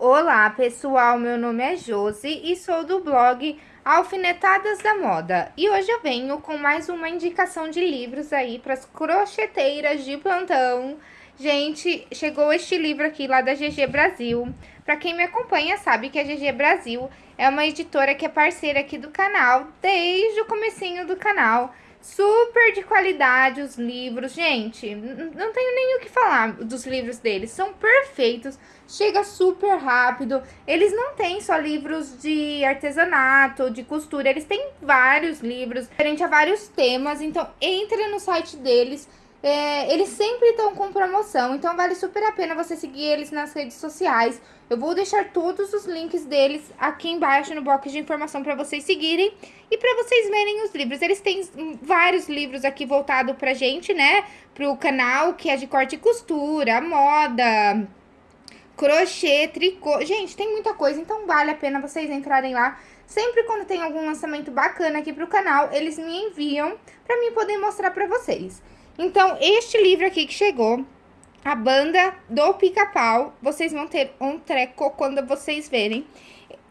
Olá pessoal, meu nome é Josi e sou do blog Alfinetadas da Moda. E hoje eu venho com mais uma indicação de livros aí para as crocheteiras de plantão. Gente, chegou este livro aqui lá da GG Brasil. Para quem me acompanha sabe que a GG Brasil é uma editora que é parceira aqui do canal desde o comecinho do canal super de qualidade os livros, gente, não tenho nem o que falar dos livros deles, são perfeitos, chega super rápido, eles não têm só livros de artesanato, de costura, eles têm vários livros, diferente a vários temas, então entre no site deles, é, eles sempre estão com promoção, então vale super a pena você seguir eles nas redes sociais. Eu vou deixar todos os links deles aqui embaixo no box de informação para vocês seguirem e para vocês verem os livros. Eles têm vários livros aqui voltados pra gente, né? Pro canal, que é de corte e costura, moda, crochê, tricô. Gente, tem muita coisa, então vale a pena vocês entrarem lá. Sempre quando tem algum lançamento bacana aqui pro canal, eles me enviam para mim poder mostrar para vocês. Então, este livro aqui que chegou, a banda do pica-pau, vocês vão ter um treco quando vocês verem.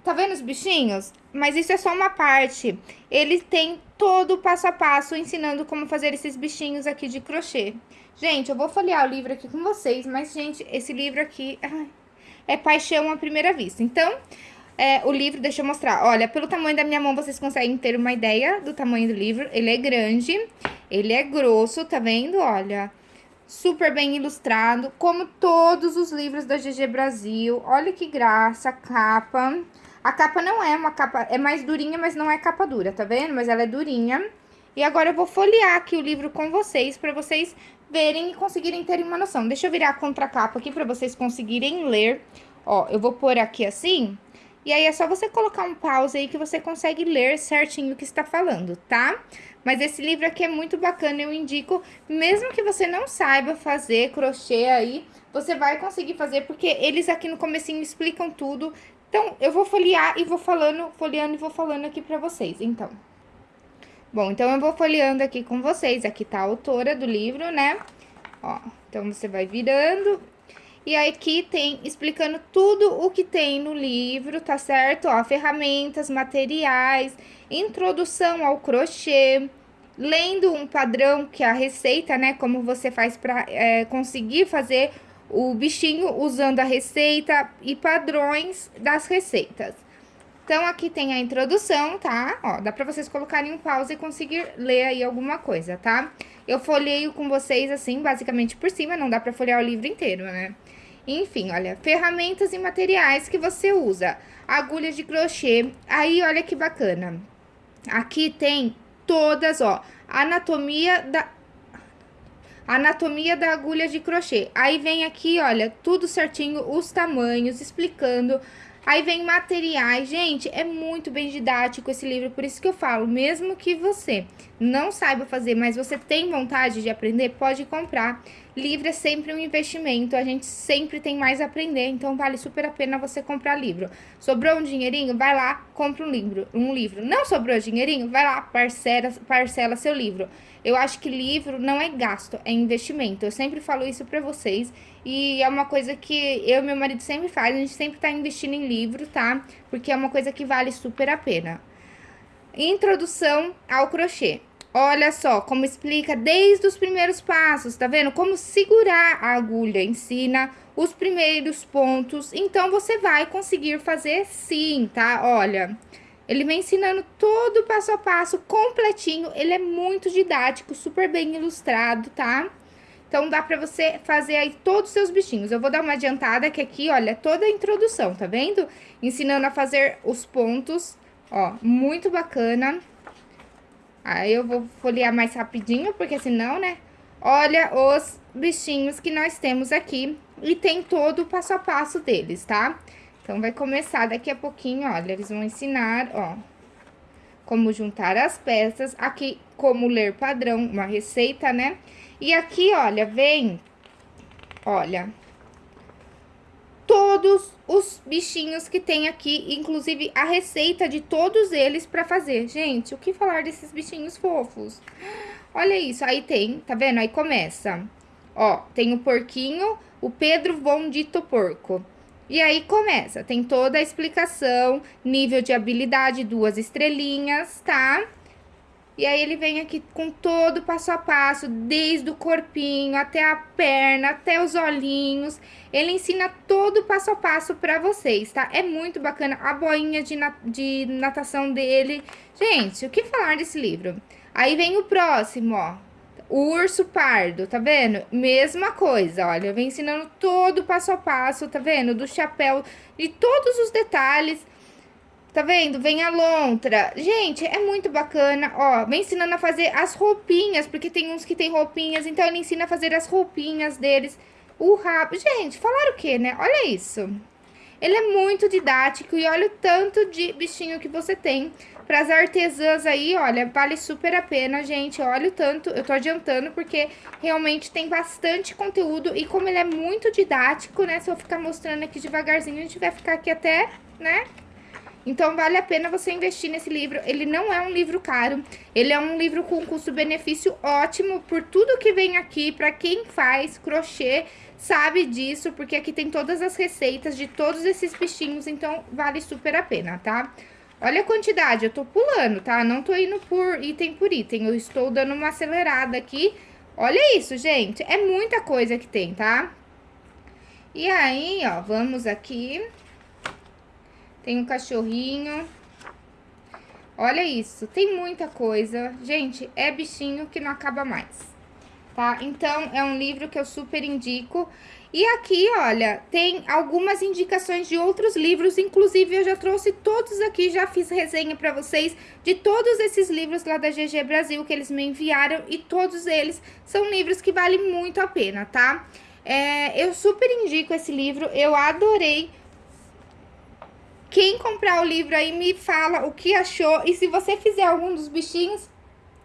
Tá vendo os bichinhos? Mas isso é só uma parte. Ele tem todo o passo a passo ensinando como fazer esses bichinhos aqui de crochê. Gente, eu vou folhear o livro aqui com vocês, mas, gente, esse livro aqui ai, é paixão à primeira vista. Então, é, o livro, deixa eu mostrar. Olha, pelo tamanho da minha mão, vocês conseguem ter uma ideia do tamanho do livro. Ele é grande. Ele é grosso, tá vendo? Olha, super bem ilustrado, como todos os livros da GG Brasil. Olha que graça, a capa. A capa não é uma capa, é mais durinha, mas não é capa dura, tá vendo? Mas ela é durinha. E agora eu vou folhear aqui o livro com vocês, pra vocês verem e conseguirem terem uma noção. Deixa eu virar a contracapa aqui pra vocês conseguirem ler. Ó, eu vou pôr aqui assim, e aí é só você colocar um pause aí que você consegue ler certinho o que está falando, tá? Mas esse livro aqui é muito bacana, eu indico, mesmo que você não saiba fazer crochê aí, você vai conseguir fazer, porque eles aqui no comecinho explicam tudo. Então, eu vou folhear e vou falando, folheando e vou falando aqui pra vocês, então. Bom, então eu vou folheando aqui com vocês, aqui tá a autora do livro, né? Ó, então você vai virando e aqui tem explicando tudo o que tem no livro, tá certo? Ó, ferramentas, materiais, introdução ao crochê, lendo um padrão que é a receita, né? Como você faz para é, conseguir fazer o bichinho usando a receita e padrões das receitas. Então, aqui tem a introdução, tá? Ó, dá pra vocês colocarem um pause e conseguir ler aí alguma coisa, tá? Eu folheio com vocês, assim, basicamente por cima, não dá pra folhear o livro inteiro, né? Enfim, olha, ferramentas e materiais que você usa. Agulha de crochê. Aí, olha que bacana. Aqui tem todas, ó, anatomia da anatomia da agulha de crochê. Aí vem aqui, olha, tudo certinho, os tamanhos, explicando Aí vem materiais. Gente, é muito bem didático esse livro, por isso que eu falo, mesmo que você não saiba fazer, mas você tem vontade de aprender, pode comprar. Livro é sempre um investimento, a gente sempre tem mais a aprender, então vale super a pena você comprar livro. Sobrou um dinheirinho? Vai lá, compra um livro. Um livro. Não sobrou dinheirinho? Vai lá, parcela, parcela seu livro. Eu acho que livro não é gasto, é investimento. Eu sempre falo isso pra vocês. E é uma coisa que eu e meu marido sempre faz. A gente sempre tá investindo em livro, tá? Porque é uma coisa que vale super a pena. Introdução ao crochê. Olha só como explica desde os primeiros passos, tá vendo? Como segurar a agulha, ensina os primeiros pontos. Então, você vai conseguir fazer sim, tá? Olha, ele vem ensinando todo o passo a passo, completinho. Ele é muito didático, super bem ilustrado, tá? Então, dá pra você fazer aí todos os seus bichinhos. Eu vou dar uma adiantada que aqui, olha, toda a introdução, tá vendo? Ensinando a fazer os pontos, ó, muito bacana. Aí, eu vou folhear mais rapidinho, porque senão, né? Olha os bichinhos que nós temos aqui e tem todo o passo a passo deles, tá? Então, vai começar daqui a pouquinho, olha, eles vão ensinar, ó, como juntar as peças, aqui como ler padrão, uma receita, né? E aqui, olha, vem, olha, todos os bichinhos que tem aqui, inclusive a receita de todos eles pra fazer. Gente, o que falar desses bichinhos fofos? Olha isso, aí tem, tá vendo? Aí começa, ó, tem o porquinho, o Pedro Von Dito Porco. E aí começa, tem toda a explicação, nível de habilidade, duas estrelinhas, tá? E aí ele vem aqui com todo passo a passo, desde o corpinho até a perna, até os olhinhos. Ele ensina todo passo a passo pra vocês, tá? É muito bacana a boinha de, de natação dele. Gente, o que falar desse livro? Aí vem o próximo, ó. O urso pardo, tá vendo? Mesma coisa, olha, vem ensinando todo passo a passo, tá vendo? Do chapéu, de todos os detalhes. Tá vendo? Vem a lontra. Gente, é muito bacana. Ó, vem ensinando a fazer as roupinhas, porque tem uns que tem roupinhas, então ele ensina a fazer as roupinhas deles. O rabo. Gente, falaram o quê, né? Olha isso. Ele é muito didático e olha o tanto de bichinho que você tem. Para as artesãs aí, olha, vale super a pena, gente. Olha o tanto, eu tô adiantando porque realmente tem bastante conteúdo. E como ele é muito didático, né? Se eu ficar mostrando aqui devagarzinho, a gente vai ficar aqui até, né? Então, vale a pena você investir nesse livro. Ele não é um livro caro, ele é um livro com custo-benefício ótimo por tudo que vem aqui, para quem faz crochê, sabe disso, porque aqui tem todas as receitas de todos esses bichinhos, então vale super a pena, tá? Olha a quantidade, eu tô pulando, tá? Não tô indo por item por item, eu estou dando uma acelerada aqui. Olha isso, gente, é muita coisa que tem, tá? E aí, ó, vamos aqui... Tem um cachorrinho. Olha isso, tem muita coisa. Gente, é bichinho que não acaba mais, tá? Então, é um livro que eu super indico. E aqui, olha, tem algumas indicações de outros livros, inclusive eu já trouxe todos aqui, já fiz resenha pra vocês de todos esses livros lá da GG Brasil que eles me enviaram e todos eles são livros que valem muito a pena, tá? É, eu super indico esse livro, eu adorei quem comprar o livro aí me fala o que achou. E se você fizer algum dos bichinhos,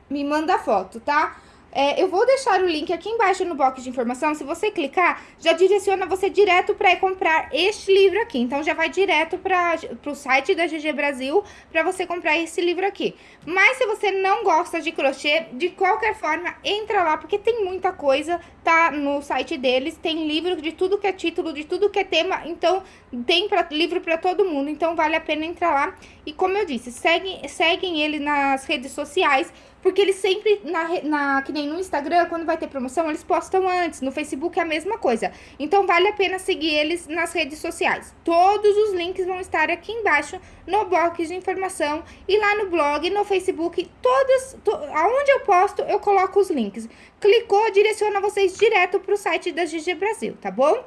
me manda foto, tá? É, eu vou deixar o link aqui embaixo no box de informação. Se você clicar, já direciona você direto para comprar este livro aqui. Então, já vai direto para o site da GG Brasil para você comprar esse livro aqui. Mas se você não gosta de crochê, de qualquer forma, entra lá, porque tem muita coisa, tá no site deles. Tem livro de tudo que é título, de tudo que é tema. Então, tem pra, livro para todo mundo. Então, vale a pena entrar lá. E como eu disse, seguem, seguem ele nas redes sociais porque eles sempre, na, na, que nem no Instagram, quando vai ter promoção, eles postam antes. No Facebook é a mesma coisa. Então, vale a pena seguir eles nas redes sociais. Todos os links vão estar aqui embaixo no box de informação e lá no blog, no Facebook, todas, to, aonde eu posto, eu coloco os links. Clicou, direciona vocês direto para o site da GG Brasil, tá bom?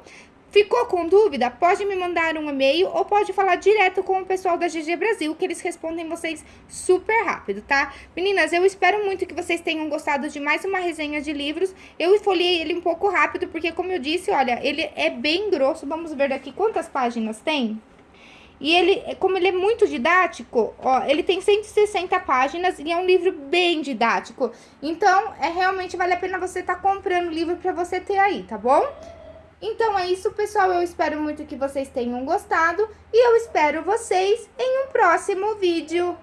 Ficou com dúvida? Pode me mandar um e-mail ou pode falar direto com o pessoal da GG Brasil, que eles respondem vocês super rápido, tá? Meninas, eu espero muito que vocês tenham gostado de mais uma resenha de livros. Eu esfolhei ele um pouco rápido, porque como eu disse, olha, ele é bem grosso. Vamos ver daqui quantas páginas tem? E ele, como ele é muito didático, ó, ele tem 160 páginas e é um livro bem didático. Então, é realmente vale a pena você estar tá comprando o livro para você ter aí, tá bom? Então é isso, pessoal. Eu espero muito que vocês tenham gostado e eu espero vocês em um próximo vídeo.